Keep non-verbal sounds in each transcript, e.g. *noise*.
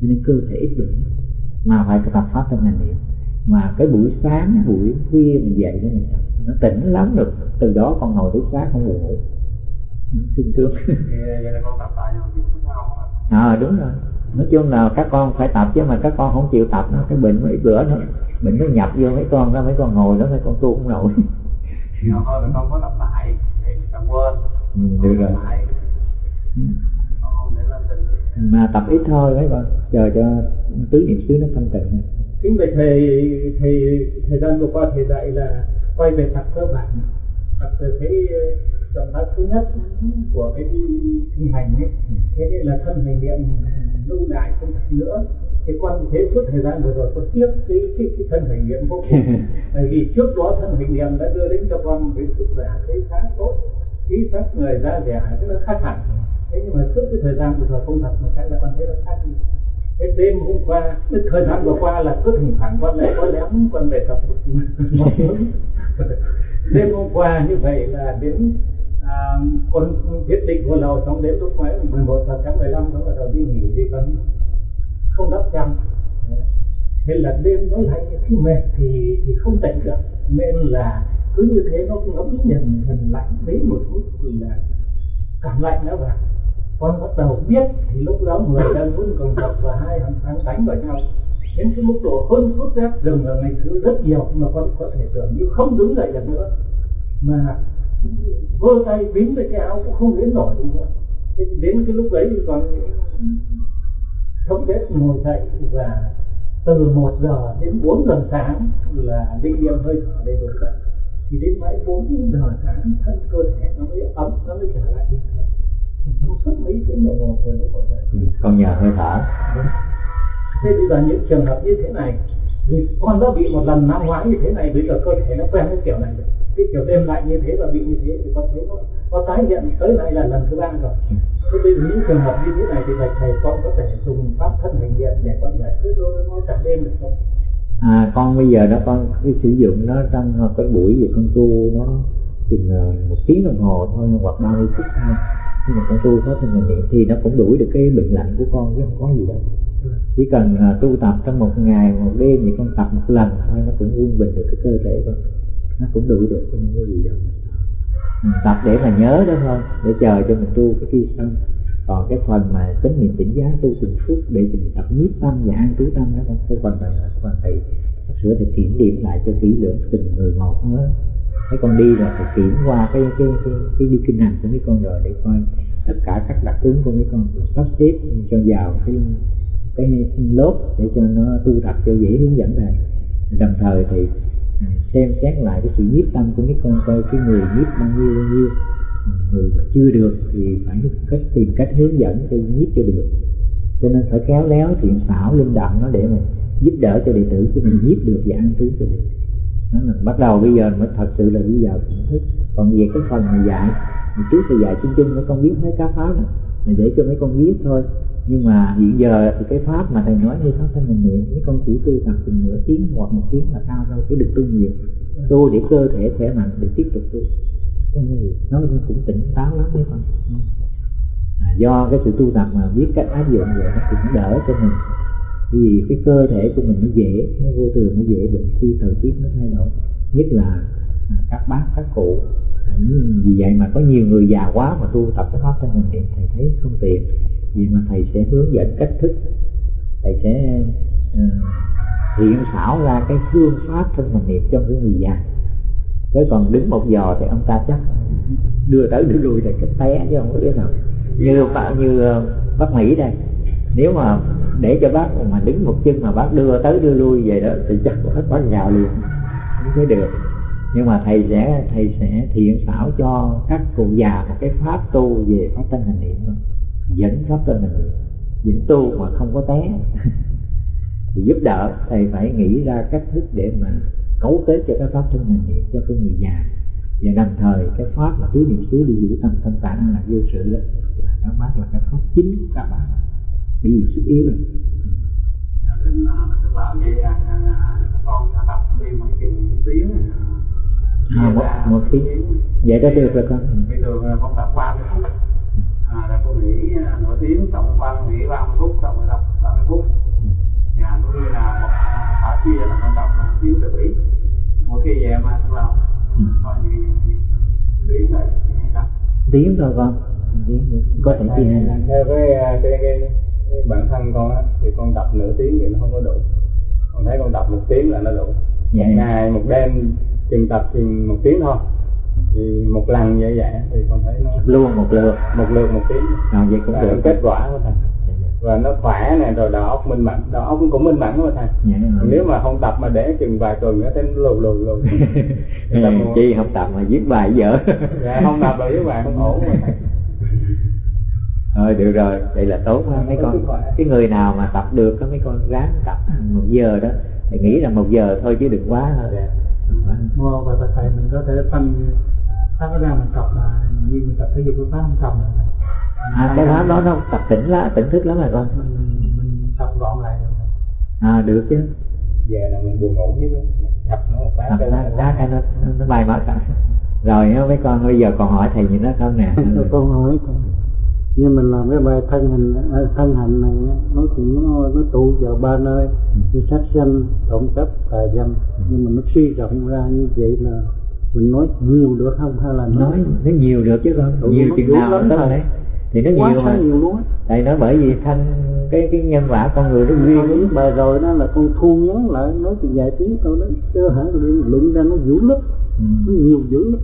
cho nên cơ thể ít bệnh mà phải tập pháp thân hành niệm mà cái buổi sáng buổi khuya mình dậy đó mình tập nó tỉnh lắm được từ đó con ngồi tới sáng không buồn ngủ sung sướng à đúng rồi. Nói chung là các con phải tập chứ mà các con không chịu tập nó cái bệnh mấy bữa nữa bệnh nó nhập vô mấy con đó mấy con ngồi đó mấy con tu không nổi thôi con có lặp lại để con quên. Ừ, được rồi. Mà tập ít thôi mấy con chờ cho tứ niệm xứ nó thanh tịnh. Kính bạch thầy thầy thời gian vừa qua thầy dạy là quay về tập cơ bản. Tập từ cái động tác thứ nhất của cái kinh hành ấy. Thế nên là thân hành niệm lâu dài không nữa. Thì con thế suốt thời gian vừa rồi con tiếc cái, cái, cái thân hành niệm vô cùng. *laughs* Bởi vì trước đó thân hành niệm đã đưa đến cho con cái sức khỏe cái khá tốt khí sắc người da dẻ rất là khác hẳn thế nhưng mà suốt cái thời gian của thời không thật mà cái là con thấy nó khác đi. Cái đêm hôm qua cái thời gian vừa qua là cứ thỉnh thoảng con lại có lém con về tập *laughs* đêm hôm qua như vậy là đến à, con quyết định vô lầu xong đến lúc mấy 11 giờ sáng 15 nó bắt đầu đi nghỉ thì vẫn không đắp chăn. Thế là đêm nó lại khi mệt thì thì không tỉnh được. Nên là cứ như thế nó ngấm nhìn thần lạnh đến một lúc là cảm lạnh nó vào con bắt đầu biết thì lúc đó người đang vẫn còn đập và hai hàng thằng đánh vào nhau. Đến cái mức độ hơn phút rét rừng là ngày thứ rất nhiều, mà con có thể tưởng như không đứng dậy được nữa. Mà vơ tay bính với cái áo cũng không đến nổi nữa. Thế đến cái lúc đấy thì còn thống chết ngồi dậy và từ một giờ đến bốn giờ sáng là định niệm hơi thở đầy đủ dậy. Thì đến mãi bốn giờ sáng, thân cơ thể nó mới ấm, nó mới trở lại bình con nhờ hơi thở thế bây giờ những trường hợp như thế này vì con đã bị một lần năm ngoái như thế này bây giờ cơ thể nó quen cái kiểu này rồi. Cái kiểu đêm lạnh như thế và bị như thế thì con thấy nó có tái hiện tới lại là lần thứ ba rồi. Thế bây giờ những trường hợp như thế này thì bạch thầy con có thể dùng pháp thân hành điện để con giải quyết nó cả đêm được không? À con bây giờ đó con cái sử dụng nó trong cái buổi về con tu nó chừng ờ, một tiếng đồng hồ thôi hoặc 30 phút thôi nhưng mà con tu pháp thân hành niệm thì nó cũng đuổi được cái bệnh lạnh của con chứ không có gì đâu. Chỉ cần uh, tu tập trong một ngày một đêm thì con tập một lần thôi nó cũng quân bình được cái cơ thể con. Nó cũng đuổi được không có gì đâu. Mình tập để mà nhớ đó thôi để chờ cho mình tu cái kia xong còn cái phần mà chánh niệm tỉnh giác tu từng phút để mình tập nhiếp tâm và an trú tâm đó con cái phần này là phần thầy sửa thì kiểm điểm lại cho kỹ lưỡng từng người một hết mấy con đi là phải kiểm qua cái cái cái, cái đi kinh hành của mấy con rồi để coi tất cả các đặc tướng của mấy con sắp xếp cho vào cái cái lớp để cho nó tu tập cho dễ hướng dẫn thầy đồng thời thì à, xem xét lại cái sự nhiếp tâm của mấy con coi cái người nhiếp bao nhiêu bao nhiêu người mà chưa được thì phải cách tìm cách hướng dẫn cho nhiếp cho được. Cho nên phải khéo léo thiện xảo linh động nó để mà giúp đỡ cho đệ tử của mình nhiếp được và ăn trú cho được. Nó là bắt đầu bây giờ mới thật sự là bây giờ thưởng thức. Còn về cái phần mà dạy thì trước thì dạy chung chung mấy con biết mấy cá pháp này là để cho mấy con biết thôi. Nhưng mà hiện giờ thì cái pháp mà thầy nói như pháp thanh mình niệm, mấy con chỉ tu tập chừng nửa tiếng hoặc một tiếng là cao thôi, chứ được tu nhiều. Tu để cơ thể khỏe mạnh để tiếp tục tu nó cũng tỉnh táo lắm đấy con à, do cái sự tu tập mà biết cách áp dụng vậy nó cũng đỡ cho mình. Vì cái cơ thể của mình nó dễ nó vô thường nó dễ bệnh khi thời tiết nó thay đổi. Nhất là à, các bác các cụ. À, vì vậy mà có nhiều người già quá mà tu tập cái pháp thân mình niệm thầy thấy không tiện. Vì mà thầy sẽ hướng dẫn cách thức. Thầy sẽ uh, hiện xảo ra cái phương pháp thân mình niệm cho cái người già chứ còn đứng một giờ thì ông ta chắc đưa tới đưa lui thì cái té, chứ không có biết nào. Như bạn như ờ, bác mỹ đây, nếu mà để cho bác mà đứng một chân mà bác đưa tới đưa lui về đó thì chắc bác bác nhào liền. Không thấy được. Nhưng mà thầy sẽ thầy sẽ thiện xảo cho các cụ già một cái pháp tu về pháp thân hành niệm dẫn pháp thân hành niệm. Dẫn tu mà không có té. *laughs* Thì giúp đỡ, thầy phải nghĩ ra cách thức để mà cấu kết cho cái pháp thân hành niệm cho cái người già. Và đồng thời cái pháp là tứ niệm xứ đi giữ tâm thân tạng là vô sự đó. Là các pháp là cái pháp chính của các bạn. Bởi vì sức yếu rồi. À, một, một tiếng vậy đó được rồi con. Bây giờ con tập ba mươi phút à, là cô nghỉ nửa tiếng tập ba nghỉ ba mươi phút tập ba mươi phút. Nhà tôi là một thả chia là con thiếu tự mỗi khi về mà cũng là ừ. coi như lý là đặt tiếng thôi con vâng. có thể chia hai theo cái, cái, cái, cái bản thân con á thì con tập nửa tiếng thì nó không có đủ. Con thấy con tập một tiếng là nó đủ. Dạ. ngày một đêm chừng tập chừng một tiếng thôi. Thì một lần như vậy thì con thấy nó luôn một lượt. một lượt một tiếng. À, vậy cũng được. kết quả của thằng và nó khỏe nè rồi đầu óc minh mẫn. Đầu óc cũng minh mẫn mà thầy. Dạ nếu mà không tập mà để chừng vài tuần nữa thấy lù lù lù. *laughs* Chi không tập mà viết bài dở. *laughs* Dạ không tập là với bạn không ổn mà thầy. Rồi được rồi. Vậy là tốt quá. Mấy con cái người nào mà tập được có mấy con ráng tập một giờ đó. Thì nghĩ rằng một giờ thôi chứ đừng quá. Thôi Dạ. Mua và thầy mình có thể phân phát ra mình tập là như mình tập thể dục cái pháp không tập nữa. À cái pháp đó nó tập tỉnh lá tỉnh thức lắm rồi con. Mình, mình tập gọn lại à được chứ. Về là mình buồn ngủ á tập nó một phát tập cái lá lá cái nó nó, nó bay mất cả. Rồi mấy con bây giờ còn hỏi thầy gì nữa không nè? Cho *laughs* con hỏi thầy. Như mình làm cái bài thân hình à, thân hành này nó thì nó nó tụ vào ba nơi. Như sát sanh trộm cắp tà dâm. Nhưng mà nó suy rộng ra như vậy là mình nói nhiều được không? Hay là nói nó nhiều được chứ con. Ừ, nhiều chừng nào lắm thầy. đấy thì nó quá nhiều mà. nhiều luôn tại nó bởi vì thanh cái cái nhân quả con người nó biết bài rồi đó là con thu ngắn lại nói chừng vài tiếng thôi đó. Chứ hả luận ra nó dữ lắm. Ừ. nó nhiều dữ lắm.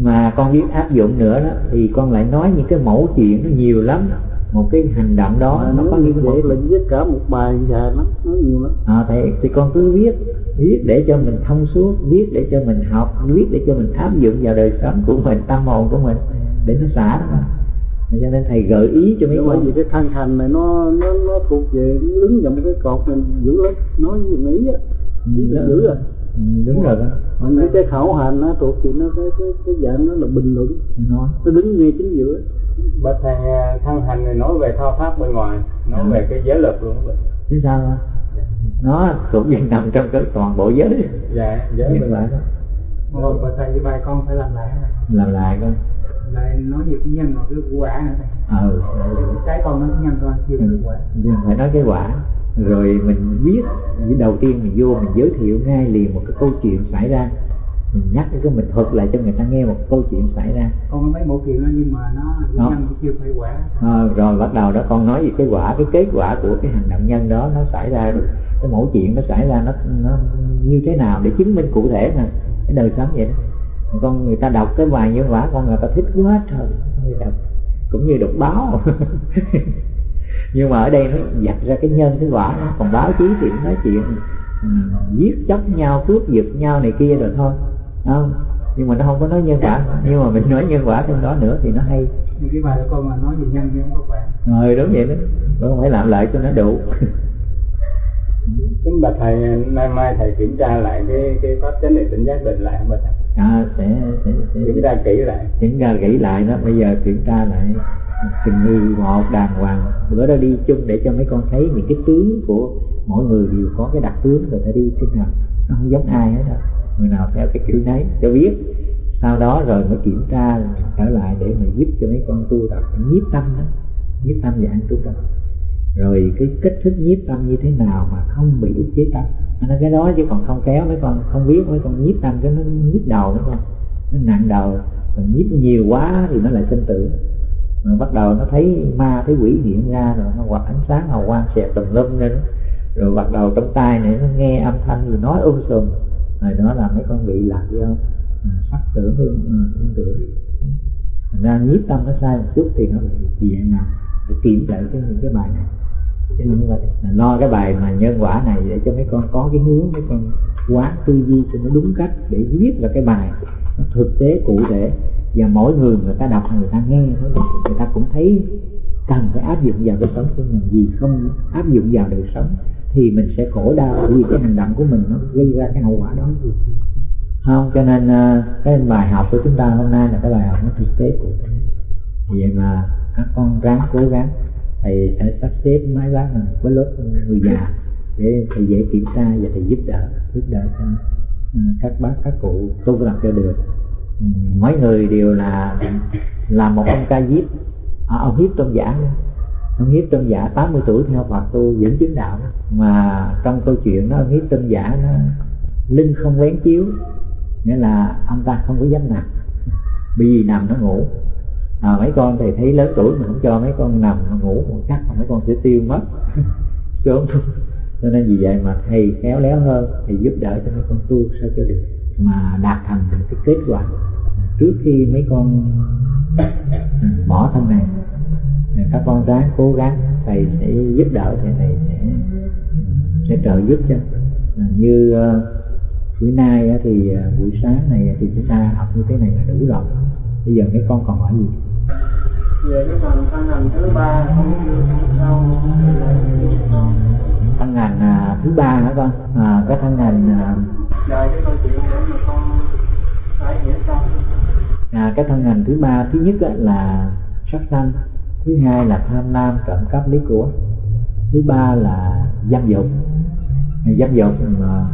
Mà con biết áp dụng nữa đó thì con lại nói những cái mẫu chuyện nó nhiều lắm. Một cái hành động đó mà nó có như vậy là viết cả một bài dài lắm nói nhiều lắm. À, thì, thì con cứ viết viết để cho mình thông suốt viết để cho mình học viết để cho mình áp dụng vào đời sống của mình tâm hồn của mình để nó xả đó cho nên thầy gợi ý cho mấy con. vì cái thân hành này nó nó nó thuộc về đứng vào một cái cột mình dữ lắm. Nói gì nghĩ á là dữ à ừ, đúng rồi đó. Mà mấy cái khẩu hành nó thuộc thì nó cái cái cái dạng nó là bình luận. Nó đứng ngay chính giữa. Bậc thầy à, thân hành này nói về thao tác bên ngoài nói Ừ. về cái giới lực luôn. Đó. chứ sao á? nó thuộc về nằm trong cái toàn bộ giới. Dạ giới như bên vậy đó. Mua và thầy cái bài con phải làm lại. Làm lại con lại nói về cái nhân và cái quả nữa ừ. Cái con nó cái nhân con chia cái quả. Nhưng phải nói cái quả. Rồi mình viết đầu tiên mình vô mình giới thiệu ngay liền một cái câu chuyện xảy ra. Mình nhắc cái mình thuật lại cho người ta nghe một câu chuyện xảy ra. Con mấy mẫu chuyện đó nhưng mà nó Đó. nhân chưa phải quả. À, rồi bắt đầu đó con nói về cái quả cái kết quả của cái hành động nhân đó nó xảy ra rồi cái mẫu chuyện nó xảy ra nó nó như thế nào để chứng minh cụ thể mà. Cái đời sống vậy đó con người ta đọc cái bài nhân quả con người ta thích quá trời. Người đọc cũng như đọc báo. *laughs* Nhưng mà ở đây nó dạch ra cái nhân cái quả nó còn báo chí thì nó nói chuyện ừ, giết chóc nhau cướp giật nhau này kia rồi thôi. Không? Nhưng mà nó không có nói nhân quả nhưng mà mình nói nhân quả trong đó nữa thì nó hay. Cái bài của con mà nói về nhân nhưng không có quả rồi đúng vậy đó. Con phải làm lại cho nó đủ. *laughs* Kính bạch thầy nay mai thầy kiểm tra lại cái cái pháp chánh niệm tỉnh giác định lại không bạch thầy à, sẽ, sẽ, sẽ kiểm tra kỹ lại. Kiểm tra kỹ lại đó bây giờ kiểm tra lại. Từng người một đàng hoàng. Bữa đó đi chung để cho mấy con thấy những cái tướng của mỗi người đều có cái đặc tướng người ta đi thế nào nó không giống ai hết đó người nào theo cái kiểu nấy cho biết. Sau đó rồi mới kiểm tra trở lại để mà giúp cho mấy con tu tập. Nhiếp tâm đó. Nhiếp tâm và an trú tâm rồi cái kích thích nhiếp tâm như thế nào mà không bị ức chế tâm. Nó cái đó chứ còn không kéo mấy con không biết mấy con nhiếp tâm cái nó nhíp đầu mấy con. Nó nặng đầu còn nhiếp nhiều quá thì nó lại sinh tử. Mà bắt đầu nó thấy ma thấy quỷ hiện ra rồi nó hoặc ánh sáng hào quang xẹt tùm lum lên. Rồi bắt đầu trong tai này nó nghe âm thanh rồi nói um sùm. Rồi đó là mấy con bị lạc do à, sắc tưởng hương à, tưởng thành ra nhiếp tâm nó sai một chút thì nó bị vậy nào phải kiểm lại cái những cái bài này. Chứ không phải là lo cái bài mà nhân quả này để cho mấy con có cái hướng, mấy con quán tư duy cho nó đúng cách để viết ra cái bài nó thực tế, cụ thể. Và mỗi người người ta đọc, người ta nghe người ta cũng thấy cần phải áp dụng vào đời sống của mình. Vì không áp dụng vào đời sống thì mình sẽ khổ đau, vì cái hành động của mình nó gây ra cái hậu quả đó. Không, cho nên ờ, cái bài học của chúng ta hôm nay là cái bài học nó thực tế, cụ thể vậy mà các con ráng cố gắng thầy sẽ sắp xếp máy bác là với lớp người già để thầy dễ kiểm tra và thầy giúp đỡ giúp đỡ cho à, các bác các cụ tu làm cho được. Mấy mỗi người đều là là một ông ca diếp. À, ông hiếp trong giả nữa. ông hiếp trong giả 80 tuổi theo Phật tu vẫn chứng đạo mà trong câu chuyện đó ông hiếp trong giả nó lưng không quén chiếu nghĩa là ông ta không có dám nằm. *laughs* Bởi vì nằm nó ngủ à, mấy con thầy thấy lớn tuổi mà không cho mấy con nằm mà ngủ một chắc mà mấy con sẽ tiêu mất. *laughs* Sớm cho nên vì vậy mà thầy khéo léo hơn thì giúp đỡ cho mấy con tu sao cho được. Mà đạt thành được cái kết quả. Trước khi mấy con à, bỏ thân này các con ráng cố gắng thầy sẽ giúp đỡ thầy thầy sẽ sẽ trợ giúp cho. À, như ờ, buổi nay thì ờ, buổi sáng này thì chúng ta học như thế này là đủ rồi. Bây giờ mấy con còn hỏi gì? Về cái phần thân hành thứ ba không biết sao thân ngành à, thứ ba hả con. À, cái thân ngành à, à, cái câu chuyện để mà con phải hiểu xong à, cái thân ngành thứ ba thứ nhất là sắc sanh thứ hai là tham lam trộm cắp lấy của. Thứ ba là dâm dục. Dâm dục à,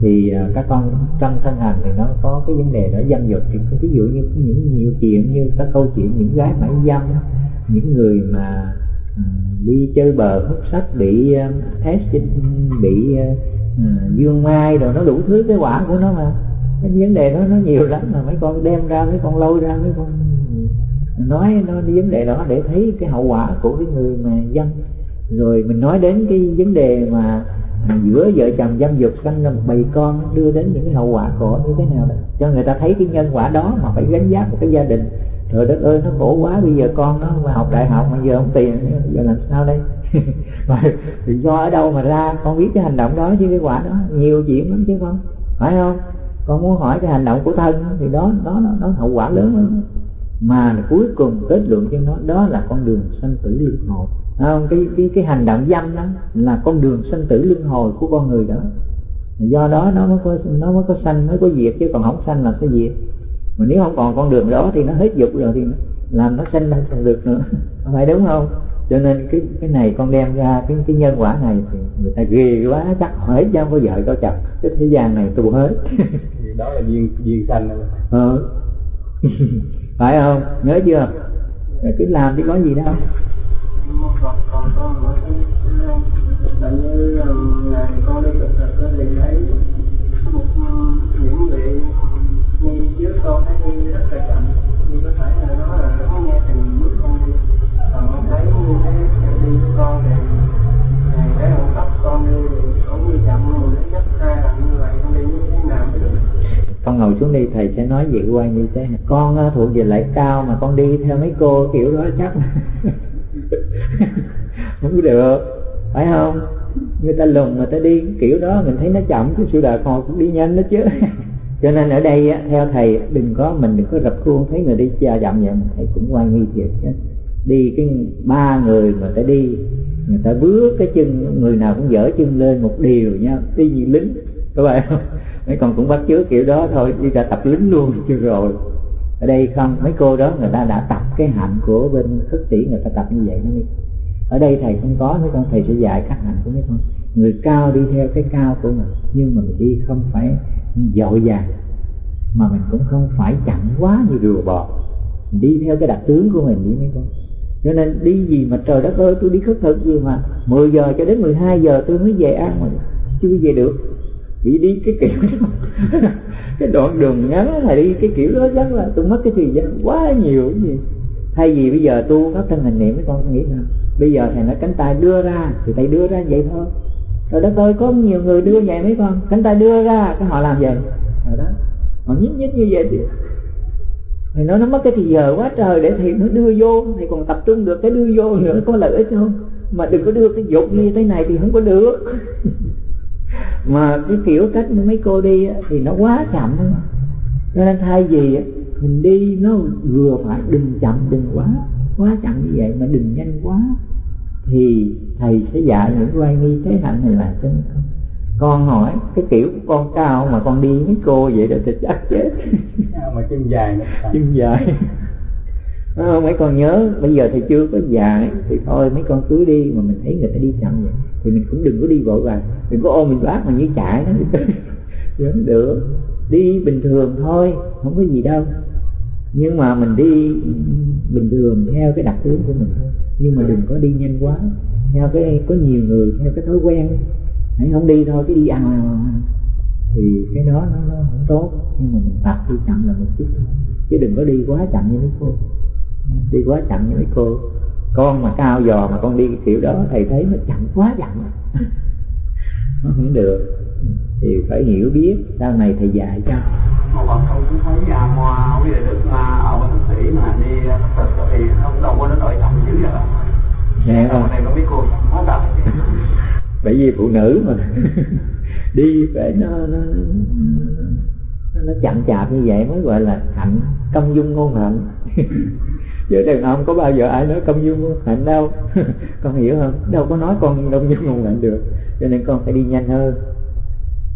thì à, các con trong thân hành thì nó có cái vấn đề đó dâm dục thì ví dụ như những nhiều chuyện như các câu chuyện những gái mãi dâm những người mà à, đi chơi bờ hút sách bị à, test bị uh, dương mai rồi nó đủ thứ cái quả của nó mà. Cái vấn đề đó nó nhiều lắm mà mấy con đem ra mấy con lôi ra mấy con nói nó vấn đề đó để thấy cái hậu quả của cái người mà dâm. Rồi mình nói đến cái vấn đề mà giữa vợ chồng dâm dục sanh ra một bầy con đưa đến những cái hậu quả của như thế nào đó. Cho người ta thấy cái nhân quả đó mà phải gánh giác một cái gia đình. Rồi đất ơi nó khổ quá bây giờ con nó mà học đại học mà giờ không tiền giờ làm sao đây? *laughs* Mà thì do ở đâu mà ra con biết cái hành động đó chứ cái quả đó. Nhiều chuyện lắm chứ không phải không? Con muốn hỏi cái hành động của thân thì đó đó nó, nó hậu quả lớn lắm. Mà cuối cùng kết luận cho nó đó là con đường sanh tử luân hồi không cái cái cái hành động dâm đó là con đường sanh tử luân hồi của con người đó. Do đó nó mới có nó mới có sanh mới có diệt chứ còn không sanh là sẽ diệt. Mà nếu không còn con đường đó thì nó hết dục rồi thì làm nó sanh không còn được nữa. *laughs* Phải đúng không? Cho nên cái cái này con đem ra cái cái nhân quả này thì người ta ghê quá chắc hết chứ không có vợ có chồng. Cái thế gian này tu hết. *laughs* Đó là duyên duyên sanh ờ. *laughs* phải không? Nhớ chưa? Rồi cứ làm thì có gì đâu con đi một những con thấy rất là chậm như có thể là nó là nghe bước con đi còn thấy như đi con con chậm như vậy con đi như thế nào mới được con ngồi xuống đi, thầy sẽ nói vậy qua như thế. Con à, thuộc về lại cao mà con đi theo mấy cô kiểu đó chắc. *laughs* *laughs* không được, phải không? Người ta lùn người ta đi kiểu đó, mình thấy nó chậm chứ sự đời họ cũng đi nhanh đó chứ. *laughs* Cho nên ở đây theo thầy, đừng có, mình đừng có rập khuôn, thấy người đi chậm vậy thầy cũng quan nghi thiệt chứ. Đi cái ba người mà ta đi, người ta bước cái chân, người nào cũng dở chân lên một điều nha đi như lính các bạn không? Mấy con cũng bắt chước kiểu đó thôi, đi ra tập lính luôn chưa rồi ở đây không, mấy cô đó người ta đã tập cái hạnh của bên khất sĩ người ta tập như vậy nó đi ở đây thầy không có, mấy con thầy sẽ dạy các hạnh của mấy con. Người cao đi theo cái cao của mình, nhưng mà mình đi không phải dội vàng mà mình cũng không phải chậm quá như rùa bò. Mình đi theo cái đặc tướng của mình đi mấy con. Cho nên đi gì mà trời đất ơi, tôi đi khất thực gì mà 10 giờ cho đến 12 giờ tôi mới về ăn mà chưa về được chỉ đi, cái kiểu đó. *laughs* Cái đoạn đường ngắn là đi, cái kiểu đó rất là tôi mất cái thời gian quá nhiều cái gì. Thay vì bây giờ tu pháp thân hình niệm, mấy con nghĩ là bây giờ thầy nói cánh tay đưa ra, thì thầy đưa ra vậy thôi. Rồi đất ơi, có nhiều người đưa vậy mấy con? Cánh tay đưa ra, cái họ làm vậy. Rồi đó. Họ nhíp nhíp như vậy thì thầy nói nó mất cái thì giờ quá trời để thầy nó đưa vô. Thầy còn tập trung được cái đưa vô nữa, có lợi ích không? Mà đừng có đưa cái dục như thế này thì không có được. *laughs* mà cái kiểu cách mấy cô đi thì nó quá chậm. Cho nên thay vì mình đi nó vừa phải đừng chậm đừng quá quá chậm như vậy mà đừng nhanh quá thì thầy sẽ dạy những oai nghi thế hạnh này là cho không. Con hỏi cái kiểu của con cao mà con đi mấy cô vậy là thì chắc chết. Mà chân dài nữa chân dài à, mấy con nhớ bây giờ thì chưa có dài thì thôi mấy con cứ đi mà mình thấy người ta đi chậm vậy thì mình cũng đừng có đi vội vàng. Đừng có ôm mình bác mà như chạy đó. *laughs* Vẫn được. Đi bình thường thôi không có gì đâu. Nhưng mà mình đi bình thường theo cái đặc tướng của mình thôi. Nhưng mà đừng có đi nhanh quá theo cái có nhiều người theo cái thói quen. Hãy không đi thôi cái đi ăn thì cái đó nó, nó không tốt. Nhưng mà mình tập đi chậm là một chút thôi. Chứ đừng có đi quá chậm như mấy cô đi quá chậm như mấy cô. Con mà cao dò mà con đi kiểu đó thầy thấy nó chậm quá chậm. *laughs* Nó không được. Thì phải hiểu biết sau này thầy dạy cho. Một không cũng thấy à, hoa quý đại đức mà ở thức sĩ mà đi thực thì không đâu có nó đội chậm dữ vậy Dạ không? này có biết cô quá tập *laughs* bởi vì phụ nữ mà. *laughs* Đi phải nó nó, nó, nó chậm chạp như vậy mới gọi là hạnh công dung ngôn hạnh chứ đàn ông có bao giờ ai nói công dung ngôn hạnh đâu. *laughs* Con hiểu không? Đâu có nói con công dung ngôn hạnh được. Cho nên con phải đi nhanh hơn.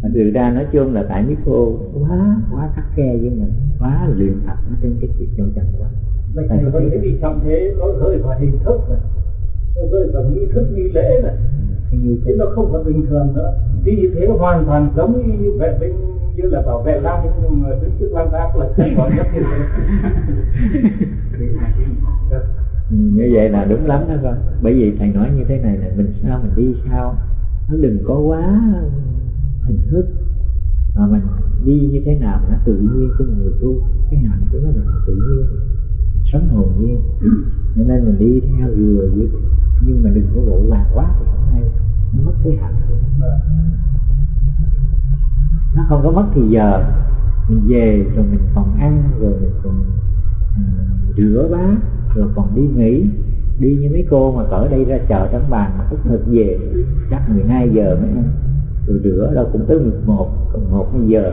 Mà từ ra nói chung là tại mấy cô quá quá khắc khe với mình quá luyện tập ở trên cái chuyện châu trần quá. Vậy Thầy thì có cái gì chậm thế nó rơi vào hình thức này. Nó rơi vào nghi thức nghi lễ này. Chứ thế nó không phải bình thường nữa. Đi như thế nó hoàn toàn giống như vệ binh như là bảo vệ lăng nhưng mà đứng trước lăng ác là không có nhất như thế như vậy là đúng lắm đó con. Bởi vì thầy nói như thế này là mình sao mình đi sao? Nó đừng có quá hình thức. Mà mình đi như thế nào nó tự nhiên của người tu cái hạnh của nó là tự nhiên. Sống hồn nhiên. Cho nên mình đi theo vừa nhưng mà đừng có vội vàng quá thì không hay. Nó mất cái hạnh của nó. Nó không có mất thì giờ mình về rồi mình còn ăn rồi mình còn uh, rửa bát rồi còn đi nghỉ. Đi như mấy cô mà cỡ đây ra chợ trắng bàn mà thức thực về chắc 12 giờ mới ăn. Rồi rửa đâu cũng tới 11 còn một hai giờ.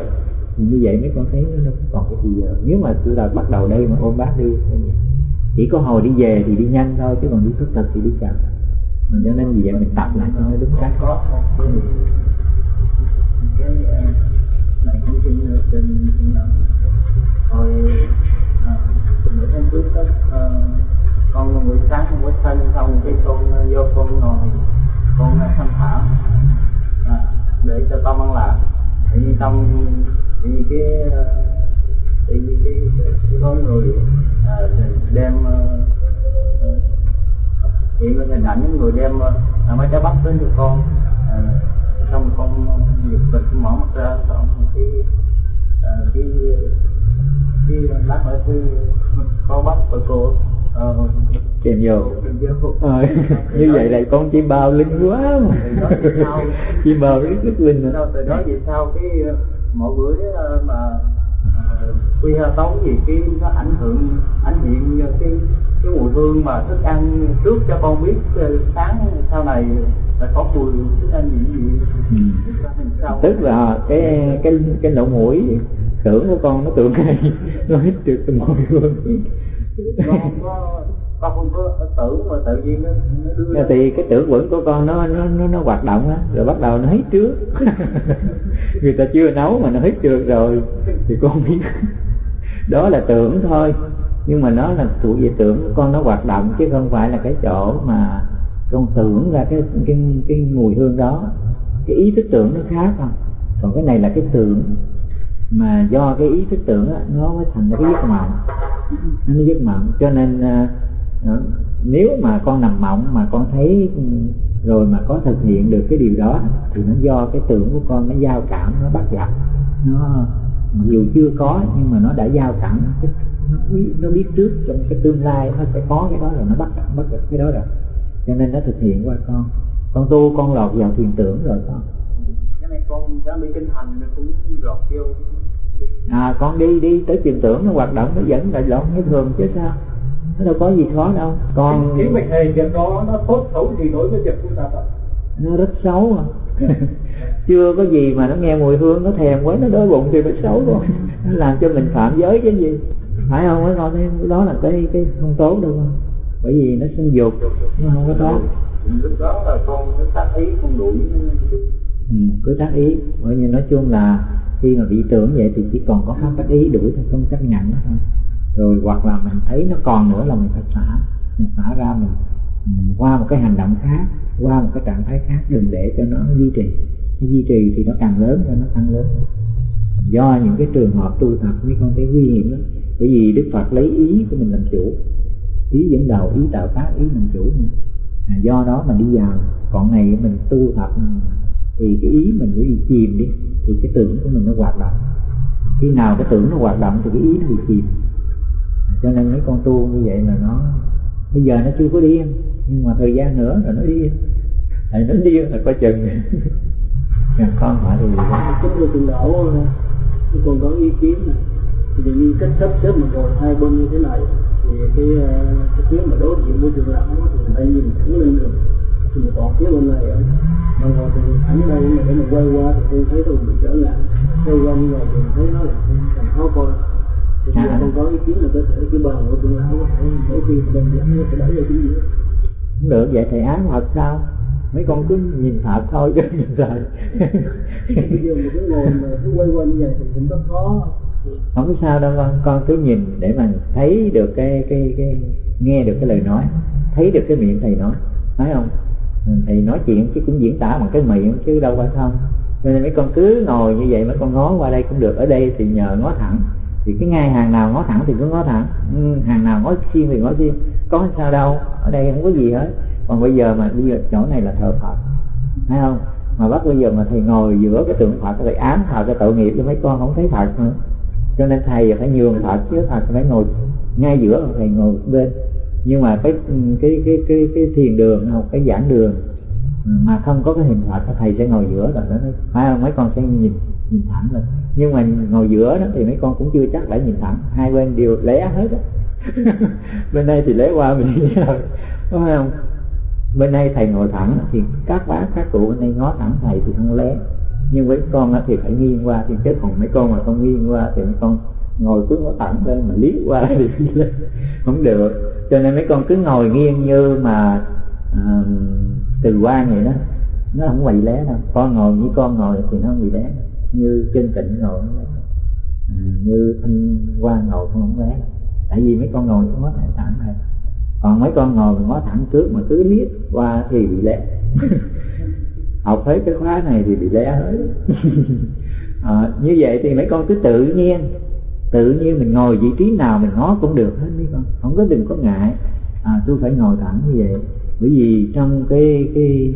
Như vậy mấy con thấy nó còn cái gì giờ. Nếu mà tôi là bắt đầu đây mà ôm bác đi chỉ có hồi đi về thì đi nhanh thôi chứ còn đi thức thực thì đi chậm. Mà cho nên vì vậy mình tập lại cho nó đúng cách này cũng trên trên trên hồi ờ, tháng trước đó con buổi sáng con quét xong cái con vô con ngồi con ờ, thảo à, để cho tâm ăn làm tự nhiên tâm tự nhiên cái tự nhiên cái, cái, cái có người à, đem hiện lên hình ảnh những người đem à, mấy trái bắp đến cho con à, con mở mắt ra xong cái à, cái cái lát nữa cái *laughs* có bắp của cô ờ, vô. đừng vô. Ờ, *laughs* như vậy là con chim bao linh quá. Mà *laughs* chim bao rất rất linh nữa. sau từ đó về sau cái ờ, mỗi bữa mà quy ha tống gì cái nó ảnh hưởng ảnh hiện cái cái mùi hương mà thức ăn trước cho con biết ờ, sáng sau này là có mùi thức ăn gì gì. Ừ. tức là cái cái cái lỗ mũi tưởng của con nó tưởng hay nó hít được cái mùi hương. Con không có tưởng mà tự nhiên nó, nó đưa Dạ, thì cái tưởng quẩn của con nó nó nó, nó hoạt động á rồi bắt đầu nó hít trước. *laughs* Người ta chưa nấu mà nó hít được rồi thì con biết. Đó là tưởng thôi nhưng mà nó là thuộc về tưởng con nó hoạt động chứ không phải là cái chỗ mà con tưởng ra cái cái cái mùi hương đó. Cái ý thức tưởng nó khác không? Còn cái này là cái tưởng mà do cái ý thức tưởng đó, nó mới thành cái giấc mộng. Nó giấc mộng. Cho nên à, à, nếu mà con nằm mộng mà con thấy ừ, rồi mà có thực hiện được cái điều đó thì nó do cái tưởng của con nó giao cảm nó bắt gặp. Nó mặc dù chưa có nhưng mà nó đã giao cảm nó biết, nó biết trước trong cái tương lai nó sẽ có cái đó rồi nó bắt bắt gặp cái đó rồi. Cho nên nó thực hiện qua con. Con tu con lọt vào thiền tưởng rồi con. Cái này con đã đi kinh hành nó cũng lọt vô. À con đi đi tới thiền tưởng nó hoạt động nó vẫn là lộn như thường chứ sao? Nó đâu có gì khó đâu. Con ý mình thầy việc đó nó tốt xấu gì đối với việc tu tập ạ? Nó rất xấu à. *laughs* Chưa có gì mà nó nghe mùi hương nó thèm quá nó đói bụng thì phải xấu rồi nó làm cho mình phạm giới cái gì phải không? Mới coi thấy đó là cái cái không tốt đâu không bởi vì nó sinh dục nó không có tốt. Lúc đó là con nó tác ý con đuổi ừ, cứ tác ý. Bởi vì nói chung là khi mà bị tưởng vậy thì chỉ còn có pháp tác ý đuổi thôi không chấp nhận nó thôi. Rồi hoặc là mình thấy nó còn nữa là mình phải xả mình xả ra mình qua một cái hành động khác qua một cái trạng thái khác đừng để cho nó duy trì. Duy trì thì nó càng lớn cho nó tăng lớn. Do những cái trường hợp tu tập mấy con thấy nguy hiểm lắm bởi vì đức phật lấy ý của mình làm chủ. Ý dẫn đầu ý tạo tác ý làm chủ à, do đó mà đi vào. Còn này mình tu tập thì cái ý mình bị chìm đi thì cái tưởng của mình nó hoạt động. Khi nào cái tưởng nó hoạt động thì cái ý nó bị chìm. À, cho nên mấy con tu như vậy là nó bây giờ nó chưa có điên nhưng mà thời gian nữa rồi nó điên tại nó điên là coi chừng. *laughs* Nhà con hỏi thì gì tôi từng đổ tôi còn có ý kiến này thì như cách sắp xếp mà ngồi hai bên như thế này thì cái ờ, cái phía mà đối diện môi trường lặng thì phải nhìn thẳng lên được thì mà còn phía bên này á, mà ngồi thì thẳng đây mà để mà quay qua thì tôi thấy tôi bị trở ngại. Quay qua như vậy thì thấy nó là khó coi. Thì giờ con có ý kiến là có thể cái bàn của trường lão có thể đôi khi mình dẫn nó sẽ đẩy ra chính giữa. Không được vậy thầy ái Phật sao? Mấy con cứ nhìn Phật thôi chứ nhìn thầy bây giờ mình cứ ngồi mà cứ quay quanh như vậy thì cũng rất khó không sao đâu, con con cứ nhìn để mà thấy được cái cái cái, nghe được cái lời nói, thấy được cái miệng thầy nói. Phải không? Ừ, thầy nói chuyện chứ cũng diễn tả bằng cái miệng chứ đâu phải không? Cho nên mấy con cứ ngồi như vậy, mấy con ngó qua đây cũng được. Ở đây thì nhờ ngó thẳng. Thì cái ngay hàng nào ngó thẳng thì cứ ngó thẳng. Ừ, hàng nào ngó xiên thì ngó xiên có sao đâu, ở đây không có gì hết. Còn bây giờ mà, bây giờ chỗ này là thờ phật. Thấy không? Mà bắt bây giờ mà thầy ngồi giữa cái tượng phật, thầy ám phật cái tội nghiệp cho mấy con không thấy phật nữa cho nên thầy phải nhường phật chứ phật phải ngồi ngay giữa, thầy ngồi bên. Nhưng mà cái cái cái cái cái thiền đường hoặc cái giảng đường. Mà không có cái hình phật thì thầy sẽ ngồi giữa rồi đó. Phải không? Mấy con sẽ nhìn nhìn thẳng lên. Nhưng mà ngồi giữa đó thì mấy con cũng chưa chắc đã nhìn thẳng. Hai bên đều lé hết á. *laughs* Bên đây thì lé qua mình đi rồi. Đúng không? Bên đây thầy ngồi thẳng thì các bác, các cụ bên đây ngó thẳng thầy thì không lé nhưng với con thì phải nghiêng qua thì chứ còn mấy con mà không nghiêng qua thì mấy con ngồi cứ nó thẳng lên mà liếc qua *laughs* thì không được. Cho nên mấy con cứ ngồi nghiêng như mà à, từ quan vậy đó. Nó không bị lé đâu. Con ngồi như con ngồi thì nó không bị lé. Như trên tịnh ngồi lé à, như thanh quan ngồi không không lé. Tại vì mấy con ngồi có ngó thẳng này, còn mấy con ngồi ngó thẳng trước mà cứ liếc qua thì bị lé. *laughs* học hết cái khóa này thì bị lé hết. *laughs* À, như vậy thì mấy con cứ tự nhiên tự nhiên mình ngồi vị trí nào mình ngó cũng được hết mấy con. Không có đừng có ngại. À, tôi phải ngồi thẳng như vậy. Bởi vì trong cái cái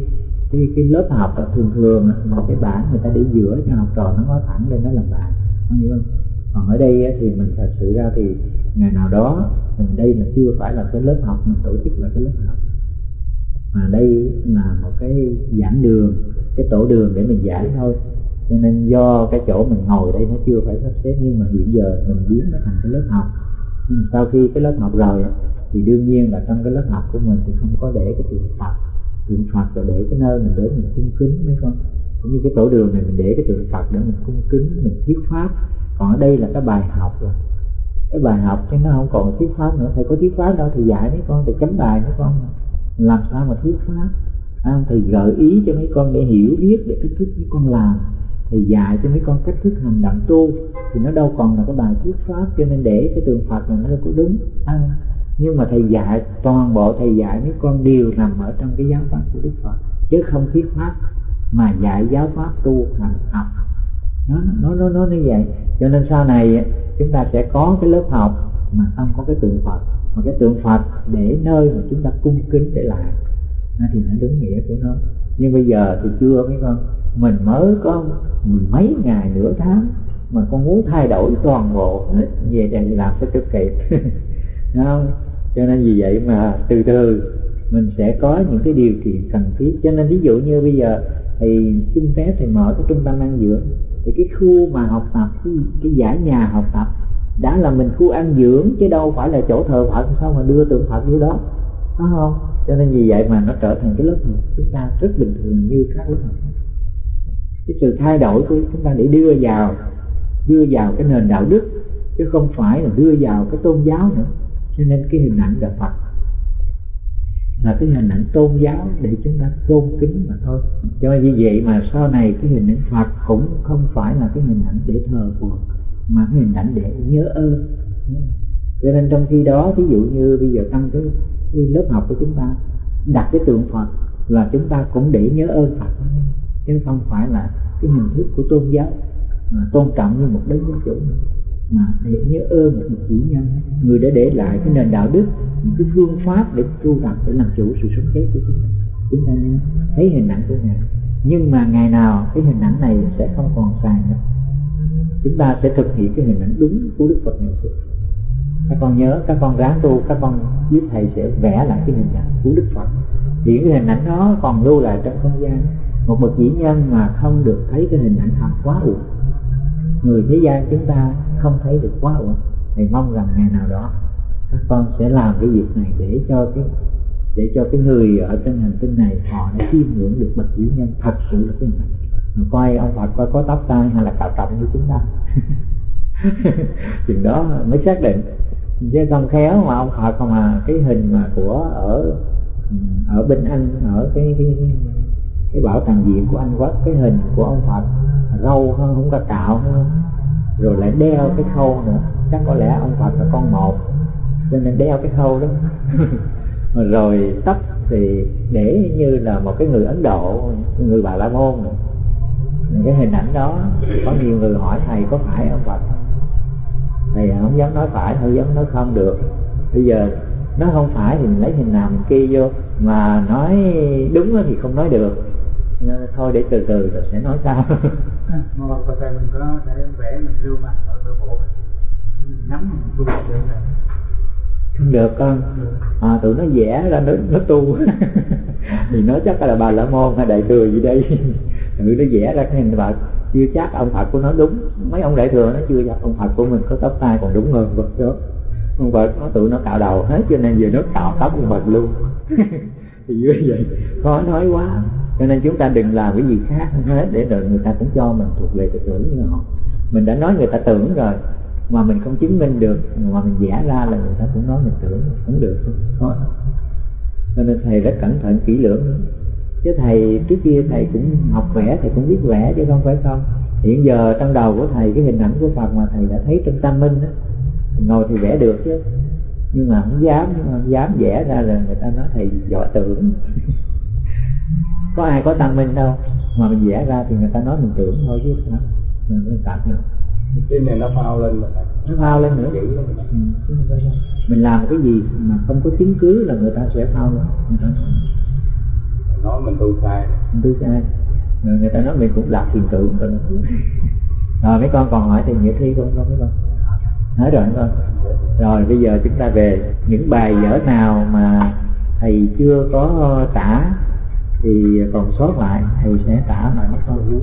cái cái lớp học á, thường thường là cái bảng người ta để giữa cho học trò nó ngó thẳng lên nó làm bài không hiểu không? Còn ở đây thì mình thật sự ra thì ngày nào đó mình đây là chưa phải là cái lớp học mình tổ chức là cái lớp học mà đây là một cái giảng đường, cái tổ đường để mình giảng thôi. Cho nên do cái chỗ mình ngồi đây nó chưa phải sắp xếp, nhưng mà hiện giờ mình biến nó thành cái lớp học. Nhưng sau khi cái lớp học rồi thì đương nhiên là trong cái lớp học của mình thì không có để cái tượng Phật. Tượng Phật rồi để cái nơi mình để mình cung kính mấy con cũng như cái tổ đường này mình để cái tượng Phật để mình cung kính, mình thuyết pháp. Còn ở đây là cái bài học rồi. Cái bài học chứ nó không còn thuyết pháp nữa. Thầy có thuyết pháp đâu thì dạy mấy con thì chấm bài mấy con làm sao mà thuyết pháp? À, thầy gợi ý cho mấy con để hiểu biết để cách thức mấy con làm. Thầy dạy cho mấy con cách thức hành động tu. Thì nó đâu còn là cái bài thuyết pháp cho nên để cái tượng Phật là nó đâu có đúng à, nhưng mà thầy dạy toàn bộ thầy dạy mấy con đều nằm ở trong cái giáo pháp của Đức Phật. Chứ không thuyết pháp mà dạy giáo pháp tu hành học. Nó nó nó nó như vậy. Cho nên sau này chúng ta sẽ có cái lớp học mà không có cái tượng Phật mà cái tượng Phật để nơi mà chúng ta cung kính để lại. À, thì nó đúng nghĩa của nó. Nhưng bây giờ thì chưa mấy con mình mới có mười mấy ngày nửa tháng mà con muốn thay đổi toàn bộ hết về đây làm sao cho kịp. *laughs* Đúng không cho nên vì vậy mà từ từ mình sẽ có những cái điều kiện cần thiết. Cho nên ví dụ như bây giờ thì xin phép thì mở cái trung tâm ăn dưỡng thì cái khu mà học tập cái, cái giải nhà học tập đã là mình khu ăn dưỡng, chứ đâu phải là chỗ thờ Phật, sao mà đưa tượng Phật vô đó? Phải không? Cho nên vì vậy mà nó trở thành cái lớp học chúng ta rất bình thường như các lớp học. Cái sự thay đổi của chúng ta để đưa vào đưa vào cái nền đạo đức, chứ không phải là đưa vào cái tôn giáo nữa. Cho nên cái hình ảnh đạo Phật. Là cái hình ảnh tôn giáo để chúng ta tôn kính mà thôi. Cho như vậy mà sau này cái hình ảnh Phật cũng không phải là cái hình ảnh để thờ phượng mà cái hình ảnh để nhớ ơn cho nên trong khi đó ví dụ như bây giờ trong cái, cái lớp học của chúng ta đặt cái tượng Phật là chúng ta cũng để nhớ ơn Phật. Chứ không phải là cái hình thức của tôn giáo mà tôn trọng như một đấng giáo chủ mà để nhớ ơn một chủ nhân người đã để lại cái nền đạo đức những cái phương pháp để tu tập để làm chủ sự sống chết của chúng ta. Chúng ta thấy hình ảnh của ngài. Nhưng mà ngày nào cái hình ảnh này sẽ không còn xài nữa chúng ta sẽ thực hiện cái hình ảnh đúng của đức phật ngày xưa các con nhớ, các con ráng tu, các con giúp thầy sẽ vẽ lại cái hình ảnh của đức phật. Thì cái hình ảnh đó còn lưu lại trong không gian. Một bậc vĩ nhân mà không được thấy cái hình ảnh thật quá uổng. Người thế gian chúng ta không thấy được quá uổng. Thầy mong rằng ngày nào đó, các con sẽ làm cái việc này để cho cái, để cho cái người ở trên hành tinh này họ đã chiêm ngưỡng được bậc vĩ nhân. Thật sự là cái hình ảnh coi ông Phật coi có tóc tai hay là cạo trọng như chúng ta. *laughs* Chừng đó mới xác định. Chứ không khéo mà ông Phật mà cái hình mà của ở ở bên Anh ở cái cái cái bảo tàng viện của Anh Quốc cái hình của ông Phật râu không, không có cạo không? rồi lại đeo cái khâu nữa. Chắc có lẽ ông Phật là con một cho nên đeo cái khâu đó. *laughs* Rồi tóc thì để như là một cái người Ấn Độ người Bà La Môn nữa cái hình ảnh đó có nhiều người hỏi thầy có phải ông Phật? Không thầy không dám nói phải không dám nói không được. Bây giờ nó không phải thì mình lấy hình nào mình kia vô mà nói đúng thì không nói được. Nên thôi để từ từ rồi sẽ nói sao mà có thể mình có thể vẽ mình lưu mặt ở nội bộ mình. Nhắm mình tu được rồi không được con. À, tụi nó vẽ ra nó, nó tu. *laughs* Thì nó chắc là bà la môn hay đại thừa gì đây người nó vẽ ra cái hình phật chưa chắc ông phật của nó đúng. Mấy ông đại thừa nó chưa chắc ông phật của mình có tóc tai còn đúng hơn phật đó. Ông phật nó tụi nó cạo đầu hết, cho nên giờ nó cạo tóc ông phật luôn. *laughs* Thì như vậy, khó nói quá. Cho nên chúng ta đừng làm cái gì khác hết để rồi người ta cũng cho mình thuộc về thực tưởng như họ. Mình đã nói người ta tưởng rồi, mà mình không chứng minh được, mà mình vẽ ra là người ta cũng nói mình tưởng, không được. Không cho nên thầy rất cẩn thận kỹ lưỡng chứ thầy trước kia thầy cũng học vẽ thầy cũng biết vẽ chứ không phải không. Hiện giờ trong đầu của thầy cái hình ảnh của phật mà thầy đã thấy trong tâm minh đó ngồi thì vẽ được chứ. Nhưng mà không dám không dám vẽ ra là người ta nói thầy giỏi tưởng. *laughs* Có ai có tâm minh đâu mà mình vẽ ra thì người ta nói mình tưởng thôi chứ sao mình cảm được cái này nó phao lên mà nó phao lên nữa. Ừ, mình làm cái gì mà không có chứng cứ là người ta sẽ phao lên nói mình tu sai. Mình tu sai. Người người ta nói mình cũng lạc tiền tượng rồi rồi mấy con còn hỏi thì nghĩa thi không con mấy con? Nói rồi mấy con? Rồi, bây giờ chúng ta về. Những bài vở nào mà thầy chưa có tả thì còn sót lại, thầy sẽ tả lại mấy con.